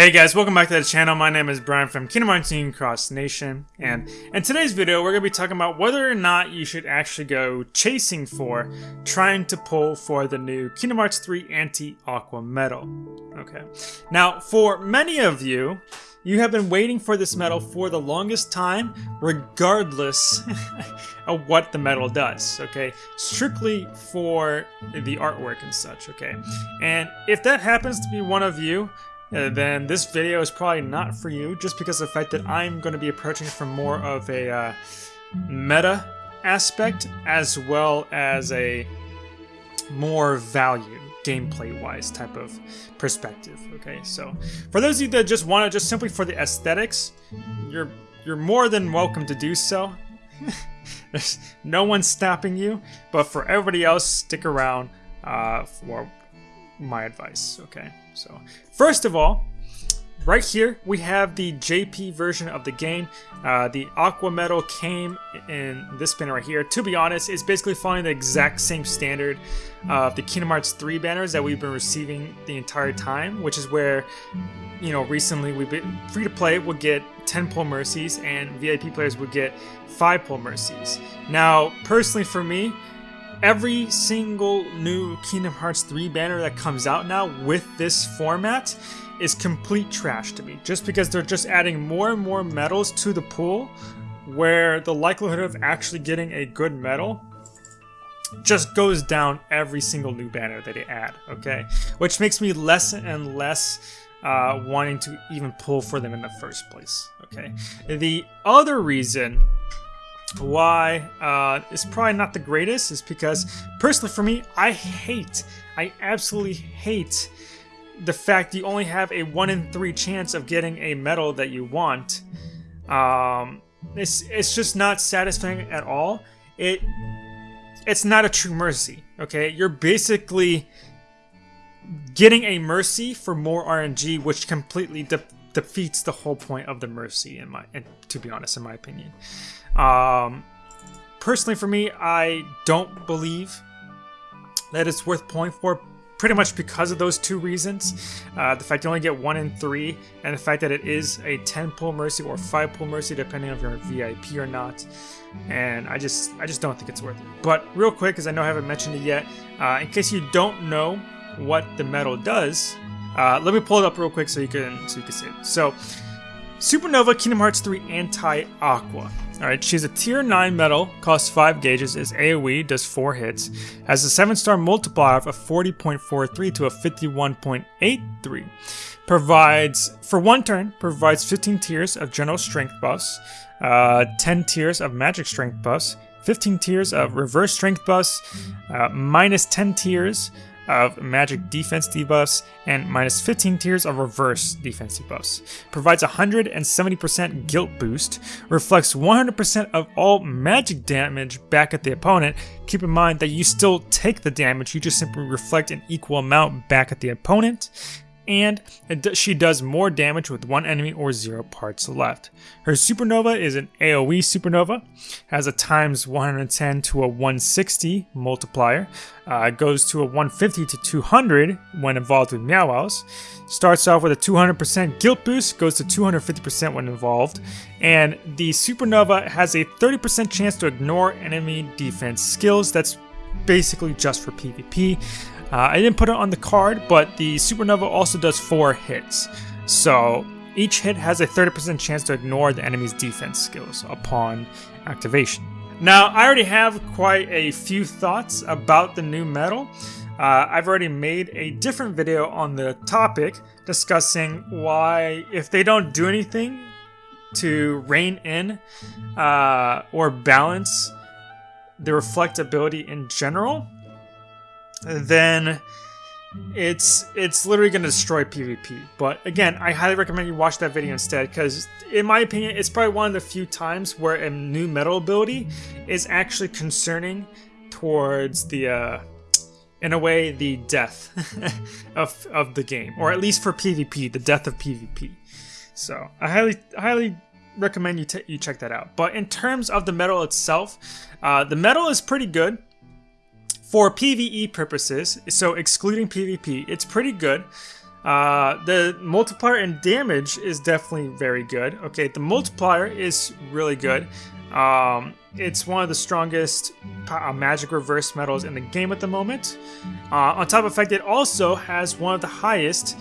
Hey guys, welcome back to the channel. My name is Brian from Kingdom Hearts Union Cross Nation, and in today's video, we're going to be talking about whether or not you should actually go chasing for, trying to pull for the new Kingdom Hearts 3 Anti-Aqua Medal. Okay. Now, for many of you, you have been waiting for this medal for the longest time, regardless of what the medal does, okay? Strictly for the artwork and such, okay? And if that happens to be one of you, uh, then this video is probably not for you just because of the fact that I'm going to be approaching from more of a uh, meta aspect as well as a more value gameplay wise type of perspective okay? So for those of you that just want it just simply for the aesthetics you're you're more than welcome to do so. There's no one stopping you but for everybody else stick around uh, for my advice okay so, first of all, right here we have the JP version of the game. Uh, the Aqua Medal came in this banner right here. To be honest, it's basically following the exact same standard of the Kingdom Hearts 3 banners that we've been receiving the entire time, which is where, you know, recently we've been free to play would get 10 pull mercies and VIP players would get 5 pull mercies. Now, personally for me, every single new Kingdom Hearts 3 banner that comes out now with this format is complete trash to me. Just because they're just adding more and more medals to the pool where the likelihood of actually getting a good medal just goes down every single new banner that they add, okay? Which makes me less and less uh, wanting to even pull for them in the first place, okay? The other reason why uh, it's probably not the greatest is because personally for me I hate I absolutely hate the fact you only have a 1 in 3 chance of getting a medal that you want. Um, it's, it's just not satisfying at all. It it's not a true mercy okay? You're basically getting a mercy for more RNG which completely defeats the whole point of the mercy in my and to be honest in my opinion um, personally, for me, I don't believe that it's worth pulling for pretty much because of those two reasons. Uh, the fact you only get one in three, and the fact that it is a 10 pull mercy or 5 pull mercy, depending if you're a VIP or not. And I just I just don't think it's worth it. But real quick, because I know I haven't mentioned it yet, uh, in case you don't know what the medal does, uh, let me pull it up real quick so you can so you can see it. So, Supernova Kingdom Hearts 3 Anti-Aqua. Alright, she's a tier 9 medal, costs 5 gauges, is AoE, does 4 hits, has a 7 star multiplier of 40.43 to a 51.83. Provides, for one turn, provides 15 tiers of general strength buffs, uh, 10 tiers of magic strength buffs, 15 tiers of reverse strength buffs, uh, minus 10 tiers of magic defense debuffs, and minus 15 tiers of reverse defense debuffs. Provides 170% guilt boost, reflects 100% of all magic damage back at the opponent. Keep in mind that you still take the damage, you just simply reflect an equal amount back at the opponent and she does more damage with one enemy or zero parts left. Her supernova is an AoE supernova, has a times 110 to a 160 multiplier, uh, goes to a 150 to 200 when involved with Meow starts off with a 200% guilt boost, goes to 250% when involved, and the supernova has a 30% chance to ignore enemy defense skills. That's basically just for PvP. Uh, I didn't put it on the card, but the Supernova also does 4 hits. So each hit has a 30% chance to ignore the enemy's defense skills upon activation. Now, I already have quite a few thoughts about the new medal. Uh, I've already made a different video on the topic discussing why, if they don't do anything to rein in uh, or balance the reflectability in general, then it's it's literally going to destroy PvP. But again, I highly recommend you watch that video instead because, in my opinion, it's probably one of the few times where a new medal ability is actually concerning towards the, uh, in a way, the death of of the game, or at least for PvP, the death of PvP. So I highly highly recommend you you check that out. But in terms of the medal itself, uh, the medal is pretty good. For PvE purposes, so excluding PvP, it's pretty good. Uh, the multiplier and damage is definitely very good. Okay, the multiplier is really good. Um, it's one of the strongest uh, magic reverse medals in the game at the moment. Uh, on top of the fact, it also has one of the highest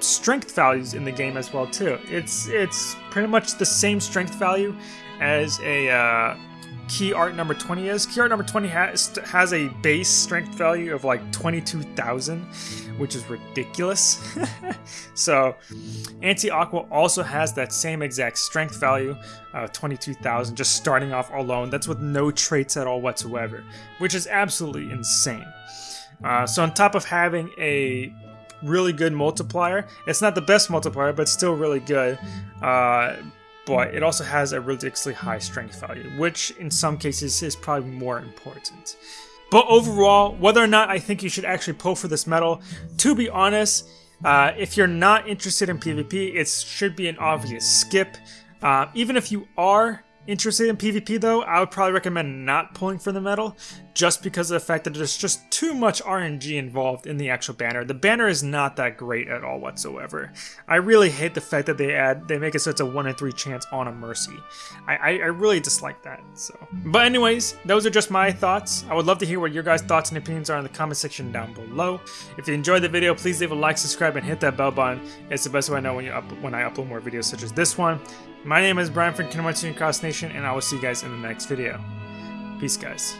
strength values in the game as well too. It's it's pretty much the same strength value as a uh, key art number 20 is. Key art number 20 has, has a base strength value of like 22,000, which is ridiculous. so, Anti Aqua also has that same exact strength value of 22,000, just starting off alone. That's with no traits at all whatsoever, which is absolutely insane. Uh, so, on top of having a really good multiplier, it's not the best multiplier, but still really good. Uh, but it also has a ridiculously high strength value, which in some cases is probably more important. But overall, whether or not I think you should actually pull for this medal, to be honest, uh, if you're not interested in PvP, it should be an obvious skip. Uh, even if you are interested in PvP though, I would probably recommend not pulling for the medal, just because of the fact that there's just too much RNG involved in the actual banner. The banner is not that great at all whatsoever. I really hate the fact that they add, they make it so it's a 1 in 3 chance on a Mercy. I, I, I really dislike that, so. But anyways, those are just my thoughts. I would love to hear what your guys' thoughts and opinions are in the comment section down below. If you enjoyed the video, please leave a like, subscribe, and hit that bell button. It's the best way I know when, you up, when I upload more videos such as this one. My name is Brian from Hearts Cross Nation, and I will see you guys in the next video. Peace, guys.